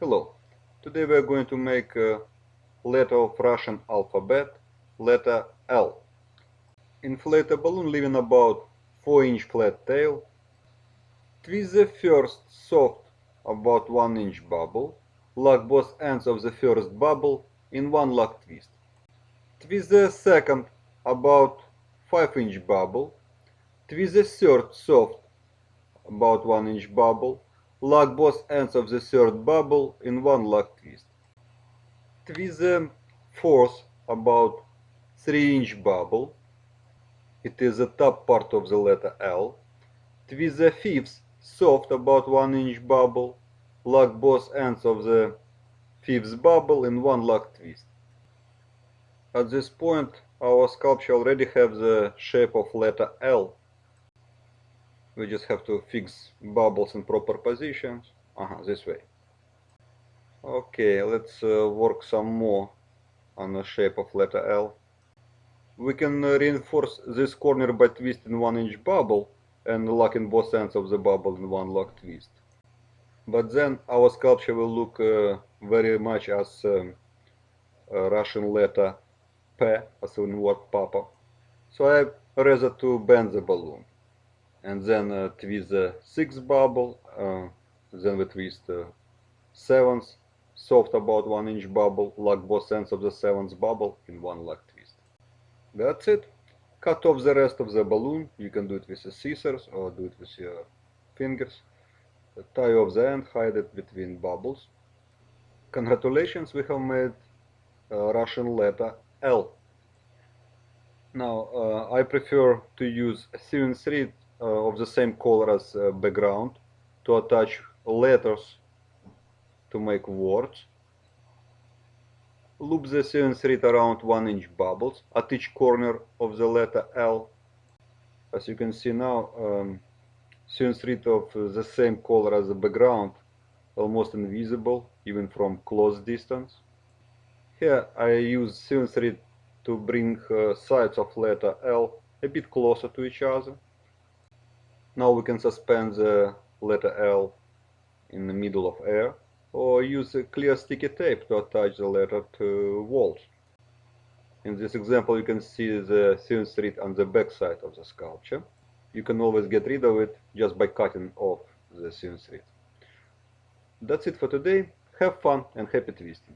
Hello. Today we are going to make a letter of Russian alphabet, letter L. Inflate a balloon leaving about 4 inch flat tail. Twist the first soft about 1 inch bubble. Lock both ends of the first bubble in one lock twist. Twist the second about 5 inch bubble. Twist the third soft about 1 inch bubble. Lock both ends of the third bubble in one lock twist. Twist the fourth about 3 inch bubble. It is the top part of the letter L. Twist the fifth soft about 1 inch bubble. Lock both ends of the fifth bubble in one lock twist. At this point our sculpture already have the shape of letter L we just have to fix bubbles in proper positions. Uh -huh, this way. Okay let's uh, work some more on the shape of letter L. We can uh, reinforce this corner by twisting one inch bubble and locking both ends of the bubble in one lock twist. But then our sculpture will look uh, very much as um, Russian letter P as in word Papa. So I rather to bend the balloon and then uh, twist the sixth bubble, uh, then we twist the seventh, soft about one inch bubble, lock both ends of the seventh bubble in one lock twist. That's it. Cut off the rest of the balloon, you can do it with the scissors or do it with your fingers. Tie off the end, hide it between bubbles. Congratulations, we have made a Russian letter L. Now, uh, I prefer to use sewing thread uh, of the same color as uh, background to attach letters to make words. Loop the sewing thread around 1 inch bubbles at each corner of the letter L. As you can see now, um, thread of the same color as the background, almost invisible even from close distance. Here I use sewing thread to bring uh, sides of letter L a bit closer to each other. Now we can suspend the letter L in the middle of air or use a clear sticky tape to attach the letter to walls. In this example you can see the sewing thread on the back side of the sculpture. You can always get rid of it just by cutting off the sewing thread. That's it for today. Have fun and happy twisting!